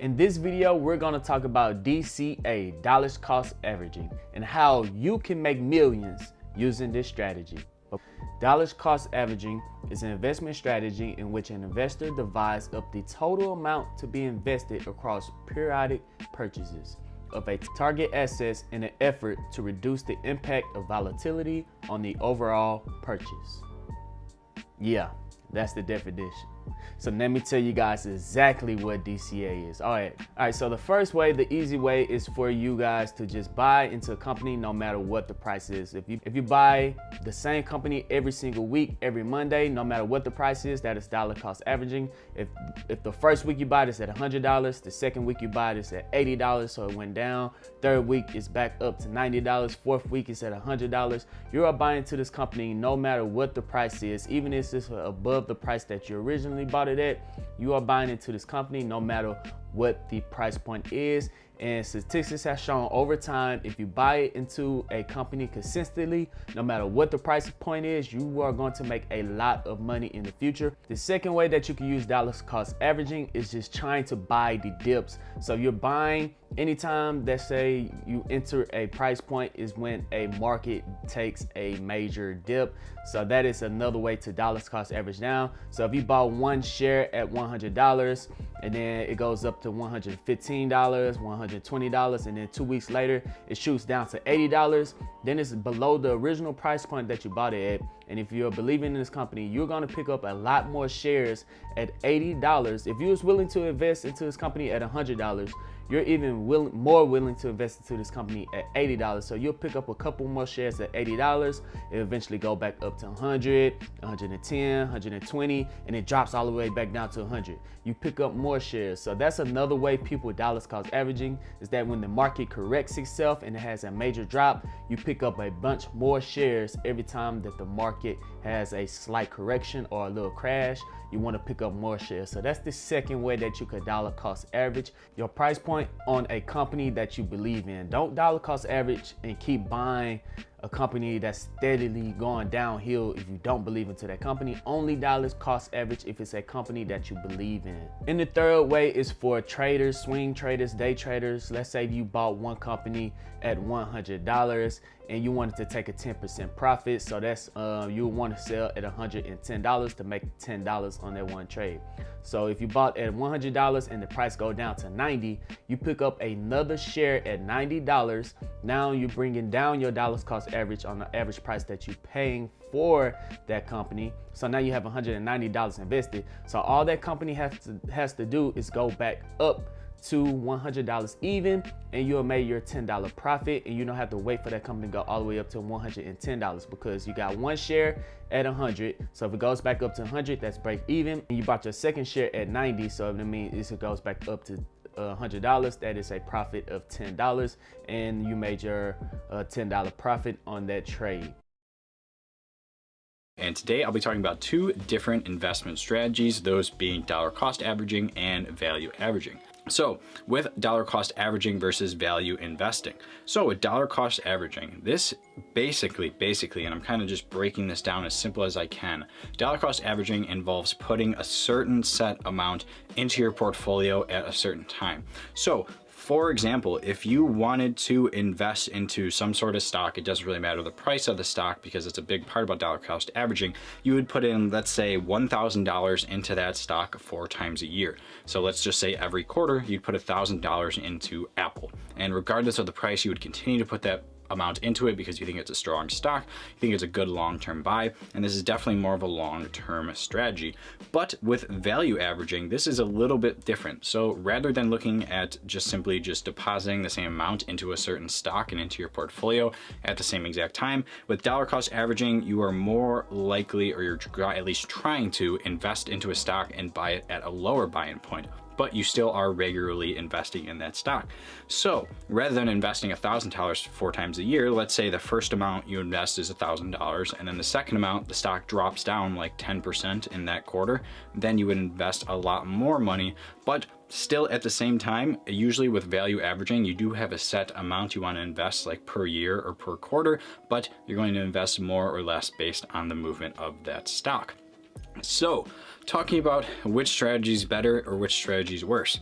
In this video, we're gonna talk about DCA, dollars cost averaging, and how you can make millions using this strategy. Dollars cost averaging is an investment strategy in which an investor divides up the total amount to be invested across periodic purchases of a target assets in an effort to reduce the impact of volatility on the overall purchase. Yeah, that's the definition. So let me tell you guys exactly what DCA is. All right, all right. So the first way, the easy way, is for you guys to just buy into a company no matter what the price is. If you if you buy the same company every single week, every Monday, no matter what the price is, that is dollar cost averaging. If if the first week you buy this at $100, the second week you buy this at $80, so it went down. Third week is back up to $90. Fourth week is at $100. You are buying into this company no matter what the price is, even if it's above the price that you originally bought it at, you are buying into this company no matter what the price point is. And statistics have shown over time, if you buy into a company consistently, no matter what the price point is, you are going to make a lot of money in the future. The second way that you can use dollars cost averaging is just trying to buy the dips. So you're buying anytime that say you enter a price point is when a market takes a major dip. So that is another way to dollars cost average down. So if you bought one share at $100 and then it goes up to $115, $120, and then two weeks later it shoots down to $80, then it's below the original price point that you bought it at. And if you're believing in this company, you're gonna pick up a lot more shares at $80. If you was willing to invest into this company at $100, you're even more willing to invest into this company at $80. So you'll pick up a couple more shares at $80. It eventually go back up to 100, 110, 120, and it drops all the way back down to 100. You pick up more shares. So that's another way people dollars cost averaging is that when the market corrects itself and it has a major drop, you pick up a bunch more shares every time that the market has a slight correction or a little crash you want to pick up more shares. So that's the second way that you could dollar cost average your price point on a company that you believe in. Don't dollar cost average and keep buying a company that's steadily going downhill if you don't believe into that company. Only dollars cost average if it's a company that you believe in. And the third way is for traders, swing traders, day traders. Let's say you bought one company at $100 and you wanted to take a 10% profit. So that's, uh, you want to sell at $110 to make $10 on that one trade. So if you bought at $100 and the price go down to 90, you pick up another share at $90. Now you're bringing down your dollars cost average on the average price that you're paying for that company. So now you have $190 invested. So all that company has to, has to do is go back up to $100 even and you'll make your $10 profit and you don't have to wait for that company to go all the way up to $110 because you got one share at 100 so if it goes back up to 100 that's break even and you bought your second share at 90 so it means it goes back up to $100 uh, that is a profit of $10 and you made your uh, $10 profit on that trade and today I'll be talking about two different investment strategies, those being dollar cost averaging and value averaging. So with dollar cost averaging versus value investing. So with dollar cost averaging, this basically, basically, and I'm kind of just breaking this down as simple as I can, dollar cost averaging involves putting a certain set amount into your portfolio at a certain time. So for example, if you wanted to invest into some sort of stock, it doesn't really matter the price of the stock because it's a big part about dollar cost averaging, you would put in, let's say $1,000 into that stock four times a year. So let's just say every quarter you'd put $1,000 into Apple. And regardless of the price, you would continue to put that amount into it because you think it's a strong stock, you think it's a good long-term buy, and this is definitely more of a long-term strategy. But with value averaging, this is a little bit different. So rather than looking at just simply just depositing the same amount into a certain stock and into your portfolio at the same exact time, with dollar cost averaging, you are more likely, or you're at least trying to invest into a stock and buy it at a lower buy-in point but you still are regularly investing in that stock. So rather than investing $1,000 four times a year, let's say the first amount you invest is $1,000 and then the second amount, the stock drops down like 10% in that quarter, then you would invest a lot more money, but Still at the same time, usually with value averaging, you do have a set amount you want to invest like per year or per quarter, but you're going to invest more or less based on the movement of that stock. So talking about which strategy is better or which strategy is worse.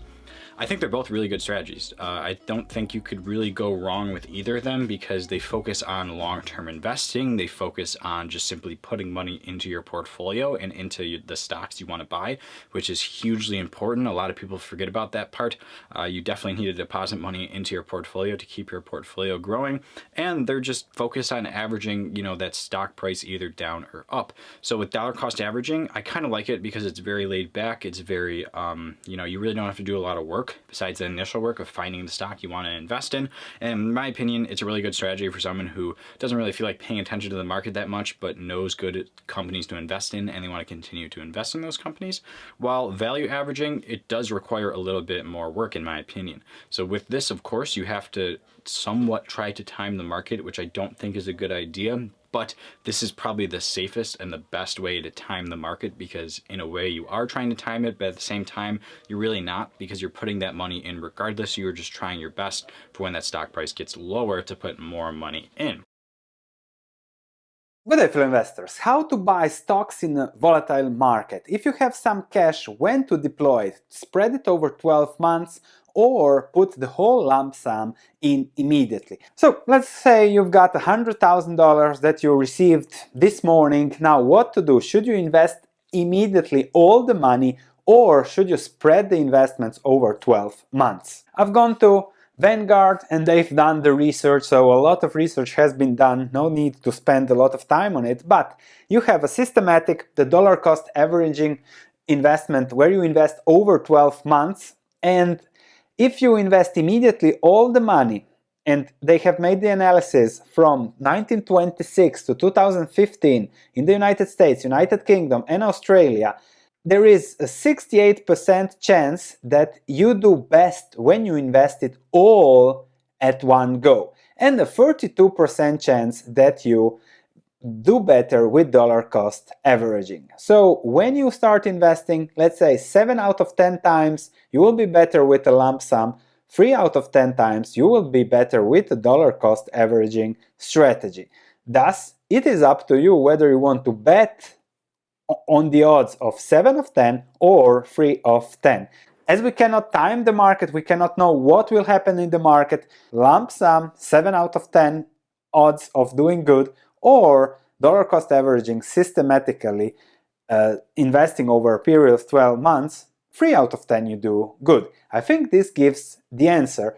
I think they're both really good strategies. Uh, I don't think you could really go wrong with either of them because they focus on long-term investing. They focus on just simply putting money into your portfolio and into the stocks you want to buy, which is hugely important. A lot of people forget about that part. Uh, you definitely need to deposit money into your portfolio to keep your portfolio growing. And they're just focused on averaging, you know, that stock price either down or up. So with dollar cost averaging, I kind of like it because it's very laid back. It's very, um, you know, you really don't have to do a lot of work besides the initial work of finding the stock you want to invest in. And in my opinion, it's a really good strategy for someone who doesn't really feel like paying attention to the market that much, but knows good companies to invest in and they want to continue to invest in those companies. While value averaging, it does require a little bit more work in my opinion. So with this, of course, you have to somewhat try to time the market, which I don't think is a good idea, but this is probably the safest and the best way to time the market because in a way you are trying to time it, but at the same time, you're really not because you're putting that money in regardless. You're just trying your best for when that stock price gets lower to put more money in. Good day fellow investors, how to buy stocks in a volatile market. If you have some cash, when to deploy it? Spread it over 12 months or put the whole lump sum in immediately. So let's say you've got $100,000 that you received this morning. Now what to do? Should you invest immediately all the money or should you spread the investments over 12 months? I've gone to Vanguard and they've done the research, so a lot of research has been done, no need to spend a lot of time on it, but you have a systematic, the dollar cost averaging investment where you invest over 12 months and if you invest immediately all the money, and they have made the analysis from 1926 to 2015 in the United States, United Kingdom and Australia, there is a 68% chance that you do best when you invest it all at one go, and a 32% chance that you do better with dollar cost averaging. So when you start investing, let's say 7 out of 10 times, you will be better with a lump sum, 3 out of 10 times you will be better with a dollar cost averaging strategy. Thus, it is up to you whether you want to bet on the odds of 7 of 10 or 3 of 10. As we cannot time the market, we cannot know what will happen in the market, lump sum 7 out of 10 odds of doing good or dollar cost averaging systematically uh, investing over a period of 12 months, 3 out of 10 you do good. I think this gives the answer